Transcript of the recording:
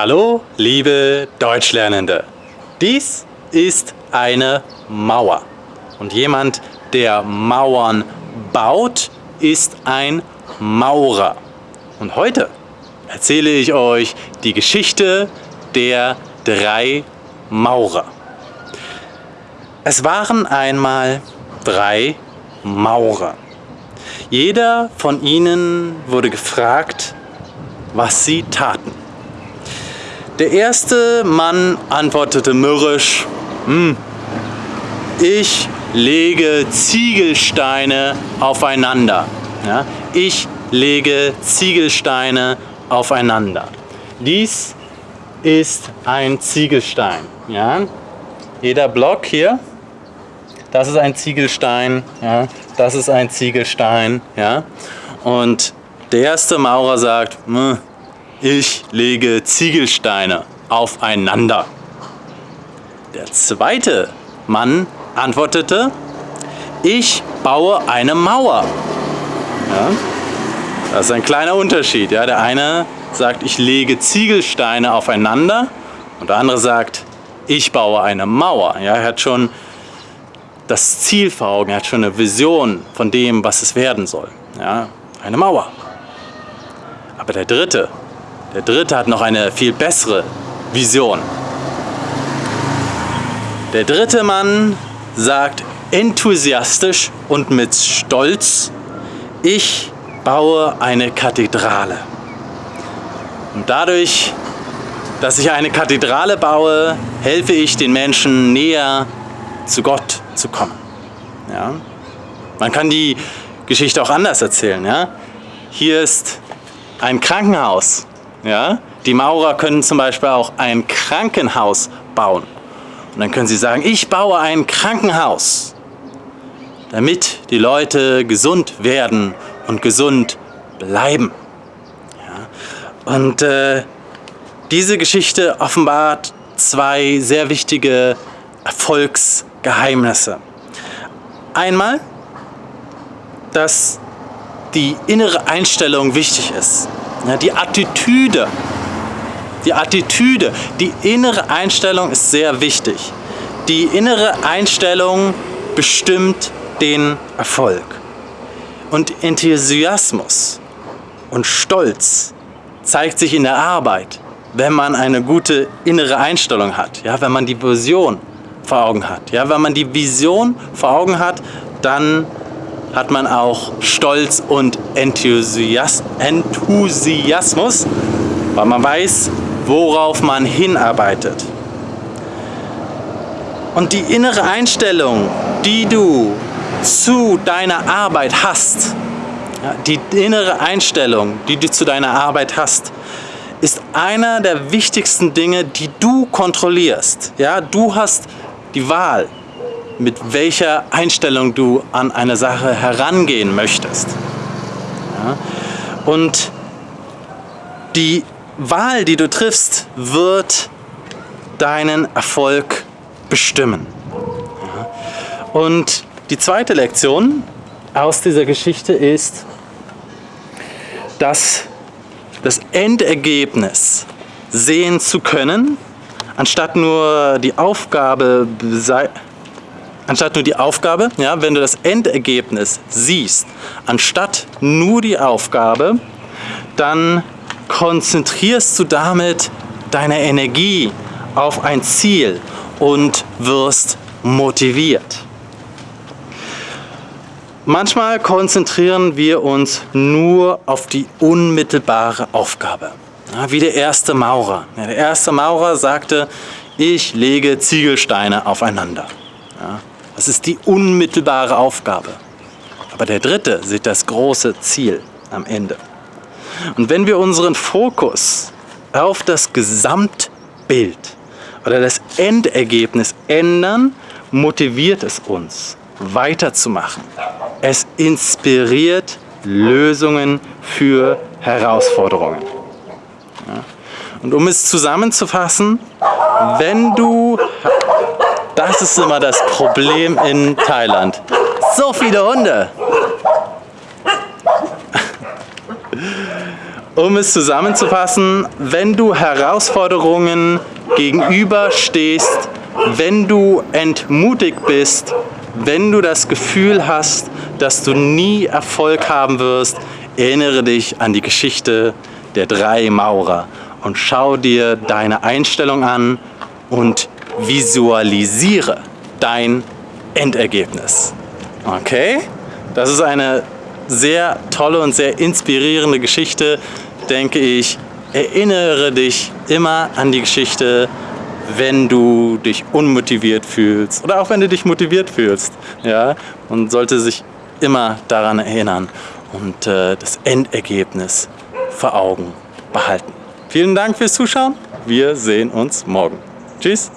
Hallo, liebe Deutschlernende. Dies ist eine Mauer. Und jemand, der Mauern baut, ist ein Maurer. Und heute erzähle ich euch die Geschichte der drei Maurer. Es waren einmal drei Maurer. Jeder von ihnen wurde gefragt, was sie taten. Der erste Mann antwortete mürrisch, hm, ich lege Ziegelsteine aufeinander. Ja, ich lege Ziegelsteine aufeinander. Dies ist ein Ziegelstein. Ja? Jeder Block hier, das ist ein Ziegelstein, ja? das ist ein Ziegelstein. Ja? Und der erste Maurer sagt, hm, ich lege Ziegelsteine aufeinander. Der zweite Mann antwortete, ich baue eine Mauer. Ja? Das ist ein kleiner Unterschied. Ja? Der eine sagt, ich lege Ziegelsteine aufeinander und der andere sagt, ich baue eine Mauer. Ja? Er hat schon das Ziel vor Augen, er hat schon eine Vision von dem, was es werden soll. Ja? Eine Mauer. Aber der dritte, der dritte hat noch eine viel bessere Vision. Der dritte Mann sagt enthusiastisch und mit Stolz, ich baue eine Kathedrale. Und dadurch, dass ich eine Kathedrale baue, helfe ich den Menschen näher zu Gott zu kommen. Ja? Man kann die Geschichte auch anders erzählen. Ja? Hier ist ein Krankenhaus. Ja? Die Maurer können zum Beispiel auch ein Krankenhaus bauen. Und dann können sie sagen, ich baue ein Krankenhaus, damit die Leute gesund werden und gesund bleiben. Ja? Und äh, diese Geschichte offenbart zwei sehr wichtige Erfolgsgeheimnisse. Einmal, dass die innere Einstellung wichtig ist, die Attitüde. Die Attitüde, die innere Einstellung ist sehr wichtig. Die innere Einstellung bestimmt den Erfolg. Und Enthusiasmus und Stolz zeigt sich in der Arbeit, wenn man eine gute innere Einstellung hat, ja, wenn man die Vision vor Augen hat. Ja, wenn man die Vision vor Augen hat, dann hat man auch Stolz und Enthusias Enthusiasmus, weil man weiß, worauf man hinarbeitet. Und die innere Einstellung, die du zu deiner Arbeit hast, die innere Einstellung, die du zu deiner Arbeit hast, ist einer der wichtigsten Dinge, die du kontrollierst. Ja, du hast die Wahl, mit welcher Einstellung du an eine Sache herangehen möchtest. Ja, und die Wahl, die du triffst, wird deinen Erfolg bestimmen. Ja, und die zweite Lektion aus dieser Geschichte ist, dass das Endergebnis sehen zu können, anstatt nur die Aufgabe, anstatt nur die Aufgabe, ja, wenn du das Endergebnis siehst, anstatt nur die Aufgabe, dann konzentrierst du damit deine Energie auf ein Ziel und wirst motiviert. Manchmal konzentrieren wir uns nur auf die unmittelbare Aufgabe. Ja, wie der erste Maurer. Ja, der erste Maurer sagte, ich lege Ziegelsteine aufeinander. Ja, das ist die unmittelbare Aufgabe. Aber der dritte sieht das große Ziel am Ende. Und wenn wir unseren Fokus auf das Gesamtbild oder das Endergebnis ändern, motiviert es uns weiterzumachen. Es inspiriert Lösungen für Herausforderungen. Und um es zusammenzufassen, wenn du, das ist immer das Problem in Thailand, so viele Hunde. Um es zusammenzufassen, wenn du Herausforderungen gegenüberstehst, wenn du entmutigt bist, wenn du das Gefühl hast, dass du nie Erfolg haben wirst, erinnere dich an die Geschichte der drei Maurer und schau dir deine Einstellung an und visualisiere dein Endergebnis. Okay? Das ist eine sehr tolle und sehr inspirierende Geschichte, denke ich. Erinnere dich immer an die Geschichte, wenn du dich unmotiviert fühlst oder auch wenn du dich motiviert fühlst. Ja? Und sollte sich immer daran erinnern und äh, das Endergebnis vor Augen behalten. Vielen Dank fürs Zuschauen. Wir sehen uns morgen. Tschüss.